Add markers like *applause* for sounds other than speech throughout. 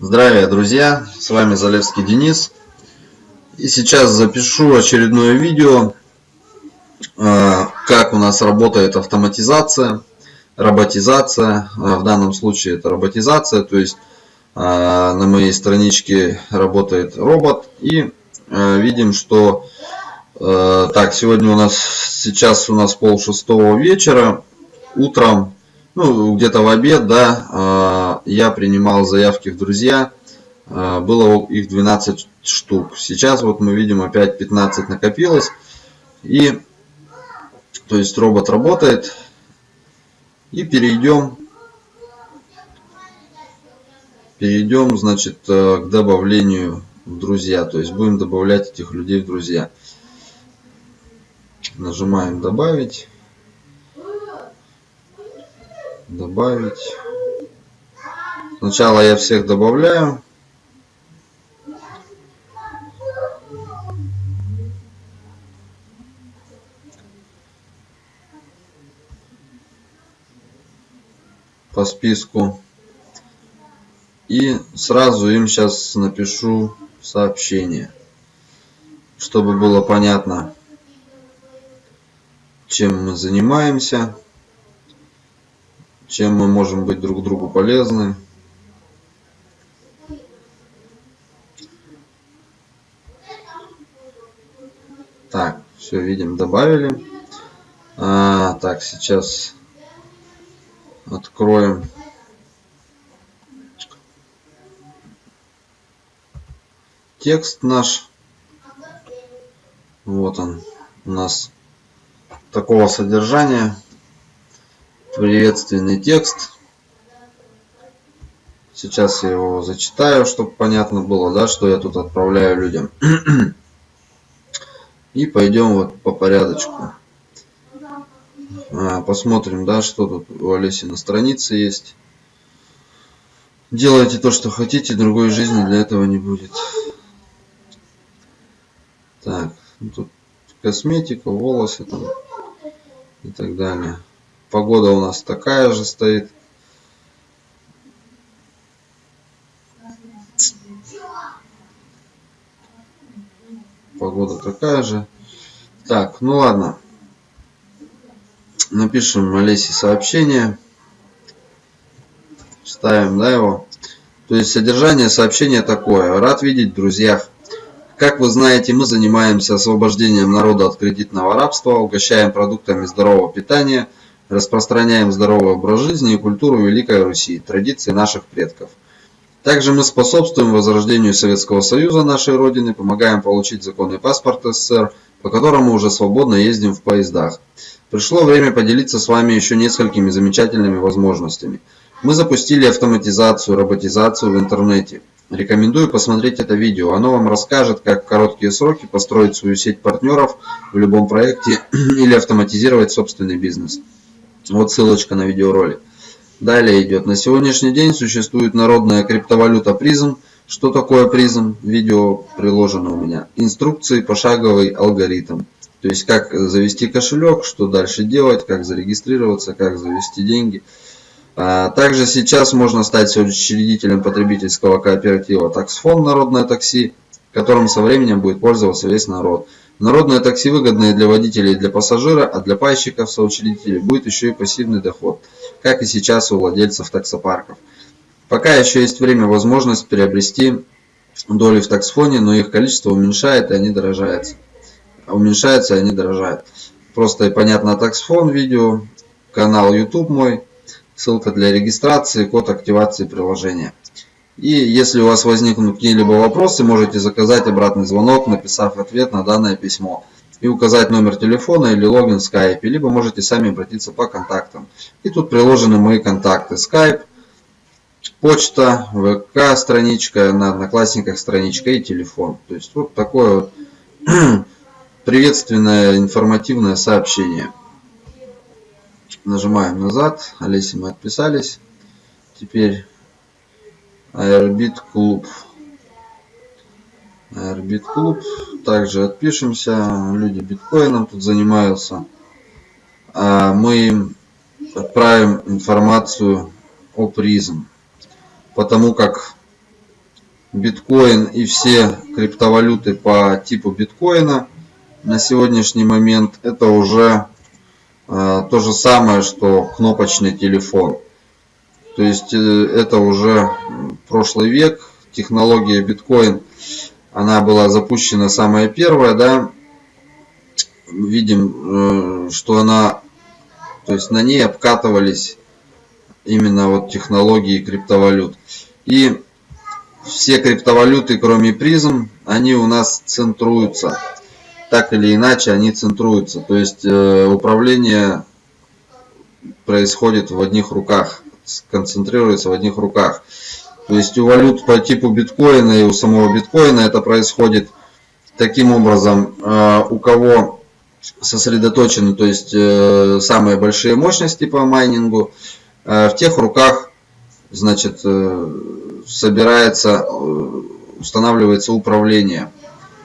Здравия, друзья! С вами Залевский Денис. И сейчас запишу очередное видео, э, как у нас работает автоматизация, роботизация. Э, в данном случае это роботизация, то есть э, на моей страничке работает робот. И видим, что так, сегодня у нас, сейчас у нас пол шестого вечера, утром ну, где-то в обед, да, я принимал заявки в друзья, а, было их 12 штук. Сейчас вот мы видим опять 15 накопилось. И, то есть робот работает. И перейдем, перейдем, значит, э, к добавлению в друзья. То есть будем добавлять этих людей в друзья. Нажимаем добавить добавить. Сначала я всех добавляю. по списку. И сразу им сейчас напишу сообщение, чтобы было понятно, чем мы занимаемся чем мы можем быть друг другу полезны. Так, все видим, добавили. А, так, сейчас откроем текст наш. Вот он у нас такого содержания приветственный текст. Сейчас я его зачитаю, чтобы понятно было, да, что я тут отправляю людям. *clears throat* И пойдем вот по порядочку. А, посмотрим, да, что тут у Олеси на странице есть. Делайте то, что хотите, другой жизни для этого не будет. Так, ну тут косметика, волосы там и так далее. Погода у нас такая же стоит. Погода такая же. Так, ну ладно. Напишем Олесе сообщение. Ставим, да, его. То есть содержание сообщения такое. Рад видеть в друзьях. Как вы знаете, мы занимаемся освобождением народа от кредитного рабства, угощаем продуктами здорового питания – распространяем здоровый образ жизни и культуру Великой Руси, традиции наших предков. Также мы способствуем возрождению Советского Союза нашей Родины, помогаем получить законный паспорт СССР, по которому уже свободно ездим в поездах. Пришло время поделиться с вами еще несколькими замечательными возможностями. Мы запустили автоматизацию, роботизацию в интернете. Рекомендую посмотреть это видео. Оно вам расскажет, как в короткие сроки построить свою сеть партнеров в любом проекте *clears throat* или автоматизировать собственный бизнес. Вот ссылочка на видеоролик. Далее идет. На сегодняшний день существует народная криптовалюта призм. Что такое призм? Видео приложено у меня. Инструкции, пошаговый алгоритм. То есть как завести кошелек, что дальше делать, как зарегистрироваться, как завести деньги. А, также сейчас можно стать учредителем потребительского кооператива «Таксфон Народное такси», которым со временем будет пользоваться весь народ. Народное такси выгодное для водителей и для пассажира, а для пайщиков, соучредителей будет еще и пассивный доход, как и сейчас у владельцев таксопарков. Пока еще есть время, возможность приобрести доли в таксфоне, но их количество уменьшает и они дорожаются. Уменьшается и они дорожают. Просто и понятно таксфон видео, канал YouTube мой, ссылка для регистрации, код активации приложения. И если у вас возникнут какие-либо вопросы, можете заказать обратный звонок, написав ответ на данное письмо. И указать номер телефона или логин в Skype. Либо можете сами обратиться по контактам. И тут приложены мои контакты. Skype, почта, ВК страничка, на Одноклассниках страничка и телефон. То есть вот такое вот *clears throat* приветственное информативное сообщение. Нажимаем назад. Олеси мы отписались. Теперь Airbeat клуб. Airbeat клуб. Также отпишемся. Люди биткоином тут занимаются. А мы им отправим информацию о призм. Потому как биткоин и все криптовалюты по типу биткоина на сегодняшний момент это уже э, то же самое, что кнопочный телефон. То есть э, это уже прошлый век, технология биткоин, она была запущена самая первая, да, видим, э, что она, то есть на ней обкатывались именно вот технологии криптовалют. И все криптовалюты, кроме призм, они у нас центруются. Так или иначе, они центруются. То есть э, управление происходит в одних руках, концентрируется в одних руках. То есть у валют по типу биткоина и у самого биткоина это происходит таким образом, э, у кого сосредоточены, то есть э, самые большие мощности по майнингу, в тех руках, значит, собирается, э, устанавливается управление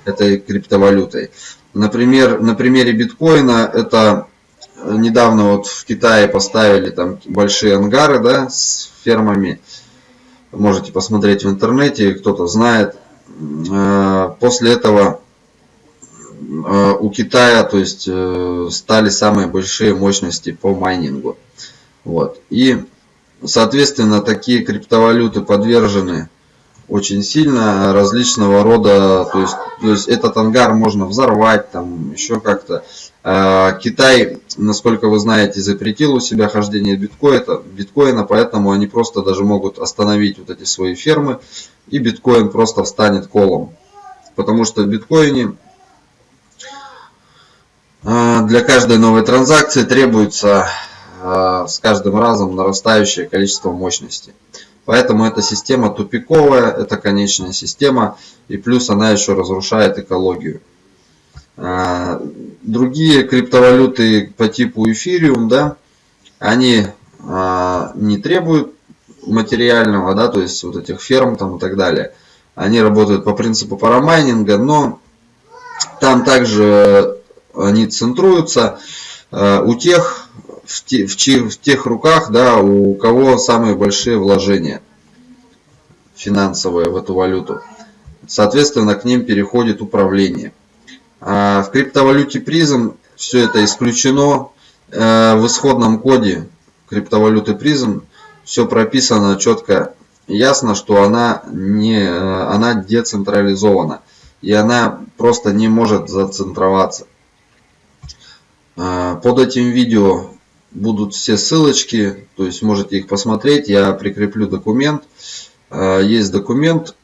этой криптовалютой. Например, на примере биткоина это э, недавно вот в Китае поставили там большие ангары да, с фермами. Можете посмотреть в интернете, кто-то знает. Э, после этого у Китая то есть, стали самые большие мощности по майнингу. Вот. И Соответственно, такие криптовалюты подвержены очень сильно различного рода, то есть, то есть этот ангар можно взорвать, там еще как-то. А, Китай, насколько вы знаете, запретил у себя хождение биткоина, биткоина, поэтому они просто даже могут остановить вот эти свои фермы, и биткоин просто встанет колом. Потому что в биткоине а, для каждой новой транзакции требуется Э, с каждым разом нарастающее количество мощности. Поэтому эта система тупиковая, это конечная система, и плюс она еще разрушает экологию. Другие криптовалюты по типу эфириум, да, они э, не требуют материального, да, то есть вот этих ферм там и так далее. Они работают по принципу парамайнинга, но там также они центруются у тех в, те, в, че, в тех руках, да, у кого самые большие вложения финансовые в эту валюту. Соответственно, к ним переходит управление. А в криптовалюте призм все это исключено. Э, в исходном коде криптовалюты призм все прописано четко ясно, что она, не, э, она децентрализована. И она просто не может зацентроваться. Э, под этим видео будут все ссылочки, то есть можете их посмотреть. Я прикреплю документ. А, есть документ,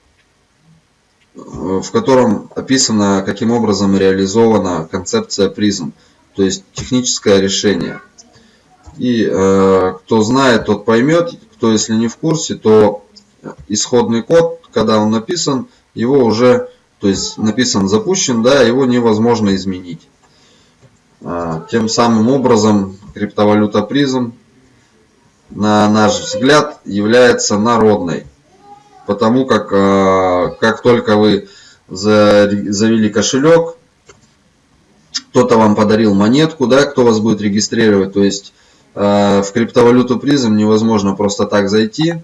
в котором описано, каким образом реализована концепция призм, то есть техническое решение. И э, кто знает, тот поймет, кто если не в курсе, то исходный код, когда он написан, его уже, то есть написан, запущен, да, его невозможно изменить. А, тем самым образом криптовалюта призм, на наш взгляд, является народной. Потому как, э, как только вы завели кошелек, кто-то вам подарил монетку, да, кто вас будет регистрировать. То есть э, в криптовалюту призм невозможно просто так зайти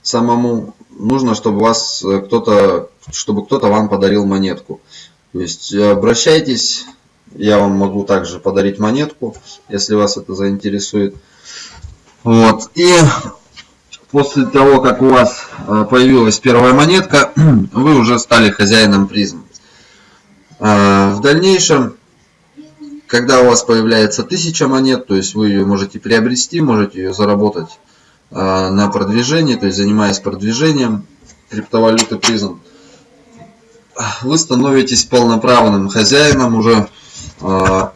самому. Нужно, чтобы вас э, кто-то, чтобы кто-то вам подарил монетку. То есть обращайтесь я вам могу также подарить монетку, если вас это заинтересует. Вот. И после того, как у вас э, появилась первая монетка, *clears throat* вы уже стали хозяином призм. Э, в дальнейшем, когда у вас появляется 1000 монет, то есть вы ее можете приобрести, можете ее заработать э, на продвижении, то есть занимаясь продвижением криптовалюты призм, вы становитесь полноправным хозяином уже а,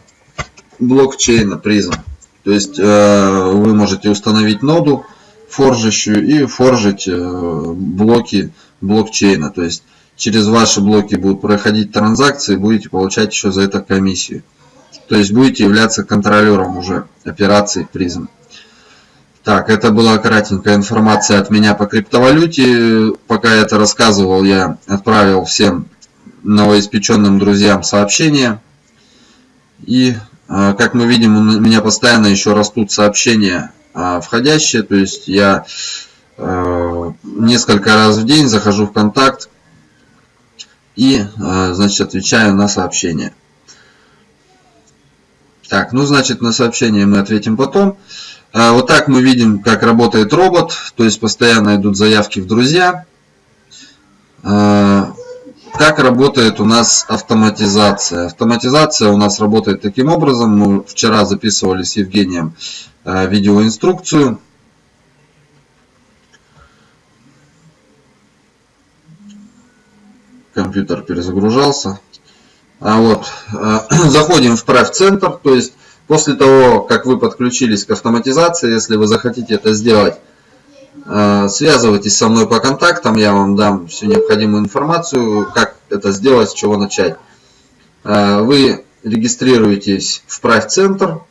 блокчейна призм. То есть э, вы можете установить ноду форжащую и форжить э, блоки блокчейна. То есть через ваши блоки будут проходить транзакции, будете получать еще за это комиссию. То есть будете являться контролером уже операций призм. Так, это была кратенькая информация от меня по криптовалюте. Пока я это рассказывал, я отправил всем новоиспеченным друзьям сообщение. И а, как мы видим, у меня постоянно еще растут сообщения а, входящие. То есть я а, несколько раз в день захожу в контакт и, значит, отвечаю на сообщение. Так, ну, значит, на сообщение мы ответим потом. Вот так мы видим, как работает робот, то есть постоянно идут заявки в друзья. Как работает у нас автоматизация? Автоматизация у нас работает таким образом. Мы вчера записывали с Евгением видеоинструкцию. Компьютер перезагружался. А вот, э, *clears throat* заходим в Pref центр, то есть после того, как вы подключились к автоматизации, если вы захотите это сделать, э, связывайтесь со мной по контактам, я вам дам всю необходимую информацию, как это сделать, с чего начать. Э, вы регистрируетесь в Pref центр,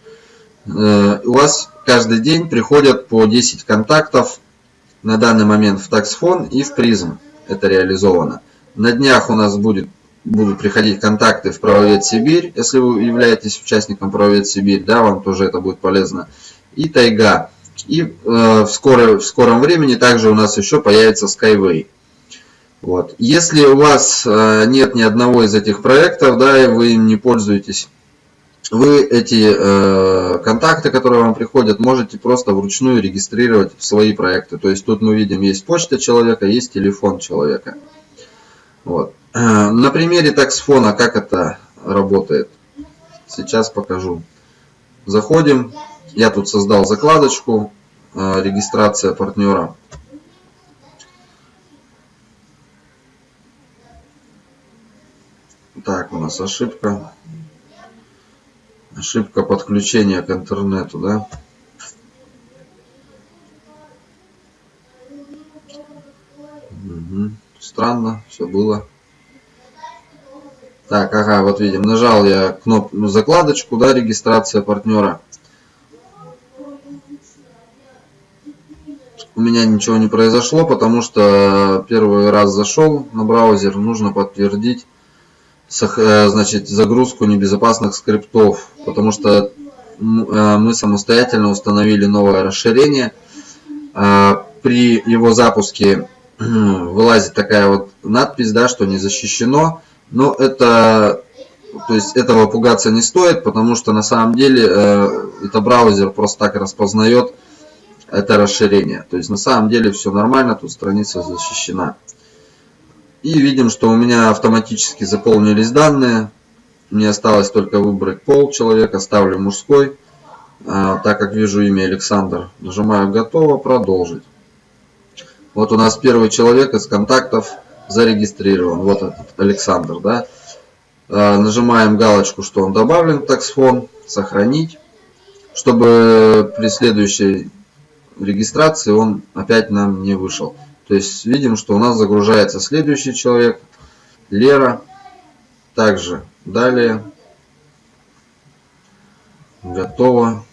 у вас каждый день приходят по 10 контактов на данный момент в таксфон и в призм. Это реализовано. На днях у нас будет будут приходить контакты в Правовед Сибирь, если вы являетесь участником Правовед Сибирь, да, вам тоже это будет полезно. И Тайга. И э, в, скоро, в скором времени также у нас еще появится Skyway. Вот. Если у вас э, нет ни одного из этих проектов, да, и вы им не пользуетесь, вы эти э, контакты, которые вам приходят, можете просто вручную регистрировать в свои проекты. То есть тут мы видим, есть почта человека, есть телефон человека. Вот. Э, на примере таксфона, как это работает, сейчас покажу. Заходим, я тут создал закладочку, э, регистрация партнера. Так, у нас ошибка. Ошибка подключения к интернету, да? Угу. Странно, все было. Так, ага, вот видим, нажал я кнопку закладочку, да, регистрация партнера. У меня ничего не произошло, потому что первый раз зашел на браузер, нужно подтвердить значит, загрузку небезопасных скриптов, потому что э, мы самостоятельно установили новое расширение. А, при его запуске *clears throat* вылазит такая вот надпись, да, что не защищено. Но это, то есть этого пугаться не стоит, потому что на самом деле э, это браузер просто так распознает это расширение. То есть на самом деле все нормально, тут страница защищена. И видим, что у меня автоматически заполнились данные. Мне осталось только выбрать пол человека, ставлю мужской. А, так как вижу имя Александр, нажимаю готово, продолжить. Вот у нас первый человек из контактов зарегистрирован. Вот этот Александр, да. А, нажимаем галочку, что он добавлен в таксфон, сохранить, чтобы при следующей регистрации он опять нам не вышел. То есть видим, что у нас загружается следующий человек, Лера. Также далее. Готово.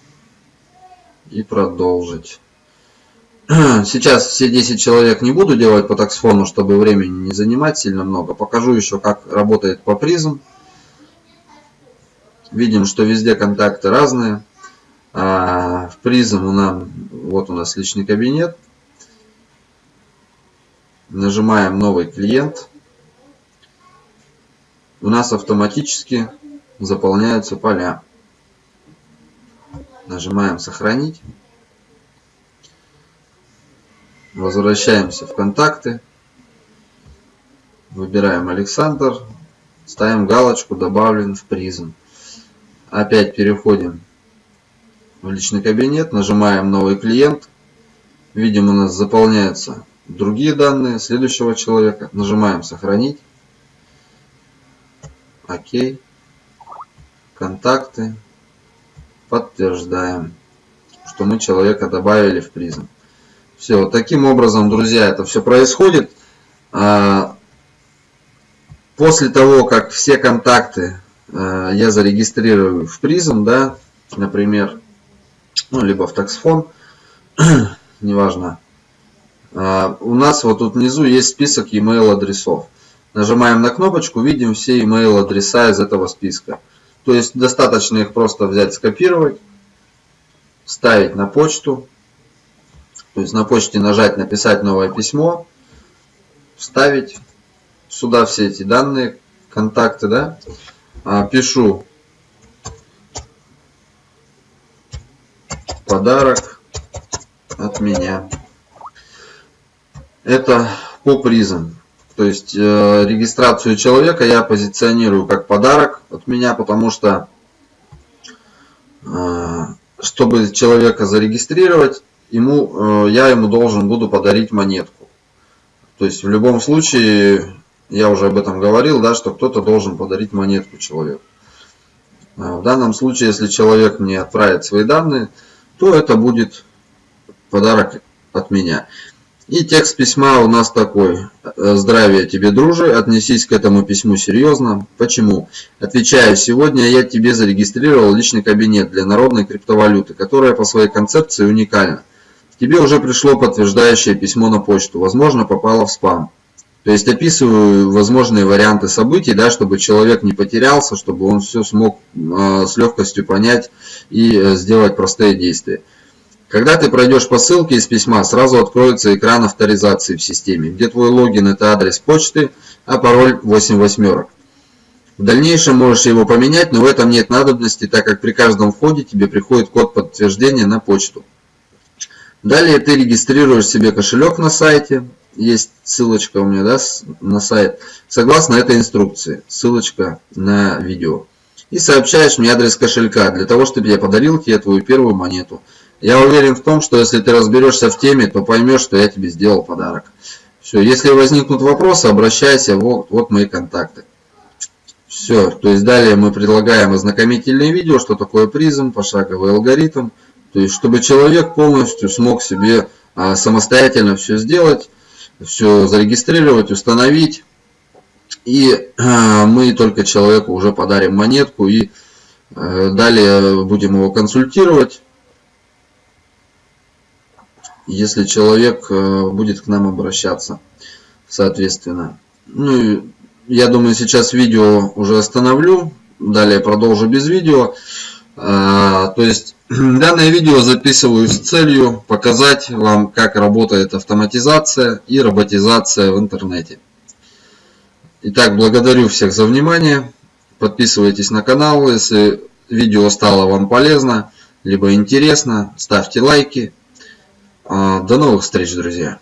И продолжить. *clears throat* Сейчас все 10 человек не буду делать по таксфону, чтобы времени не занимать сильно много. Покажу еще, как работает по призм. Видим, что везде контакты разные. А в призм у нас, вот у нас личный кабинет. Нажимаем новый клиент. У нас автоматически заполняются поля. Нажимаем сохранить. Возвращаемся в контакты. Выбираем Александр. Ставим галочку «Добавлен в призм». Опять переходим в личный кабинет. Нажимаем «Новый клиент». Видим, у нас заполняются другие данные следующего человека. Нажимаем «Сохранить». Окей. Контакты. Подтверждаем, что мы человека добавили в призм. Все, таким образом, друзья, это все происходит. А, после того, как все контакты а, я зарегистрирую в призм, да, например, ну, либо в таксфон, *clears throat* неважно, у нас вот тут внизу есть список email адресов. Нажимаем на кнопочку, видим все email адреса из этого списка. То есть достаточно их просто взять, скопировать, вставить на почту, то есть на почте нажать «Написать новое письмо», вставить, сюда все эти данные, контакты, да, а, пишу подарок от меня. Это по призам. То есть э, регистрацию человека я позиционирую как подарок от меня, потому что э, чтобы человека зарегистрировать, ему, э, я ему должен буду подарить монетку. То есть в любом случае, я уже об этом говорил, да, что кто-то должен подарить монетку человеку. А в данном случае, если человек мне отправит свои данные, то это будет подарок от меня. И текст письма у нас такой. Здравия тебе, дружи, отнесись к этому письму серьезно. Почему? Отвечаю, сегодня я тебе зарегистрировал личный кабинет для народной криптовалюты, которая по своей концепции уникальна. Тебе уже пришло подтверждающее письмо на почту, возможно попало в спам. То есть описываю возможные варианты событий, да, чтобы человек не потерялся, чтобы он все смог э, с легкостью понять и э, сделать простые действия. Когда ты пройдешь по ссылке из письма, сразу откроется экран авторизации в системе, где твой логин это адрес почты, а пароль 8 восьмерок. В дальнейшем можешь его поменять, но в этом нет надобности, так как при каждом входе тебе приходит код подтверждения на почту. Далее ты регистрируешь себе кошелек на сайте, есть ссылочка у меня да, на сайт, согласно этой инструкции, ссылочка на видео. И сообщаешь мне адрес кошелька, для того, чтобы я подарил тебе твою первую монету. Я уверен в том, что если ты разберешься в теме, то поймешь, что я тебе сделал подарок. Все, если возникнут вопросы, обращайся, вот, вот мои контакты. Все, то есть далее мы предлагаем ознакомительное видео, что такое призм, пошаговый алгоритм. То есть, чтобы человек полностью смог себе а, самостоятельно все сделать, все зарегистрировать, установить. И а, мы только человеку уже подарим монетку и а, далее будем его консультировать если человек э, будет к нам обращаться, соответственно. Ну, я думаю, сейчас видео уже остановлю, далее продолжу без видео. А, то есть, *clears throat* данное видео записываю с целью показать вам, как работает автоматизация и роботизация в интернете. Итак, благодарю всех за внимание. Подписывайтесь на канал, если видео стало вам полезно, либо интересно, ставьте лайки. А, до новых встреч, друзья!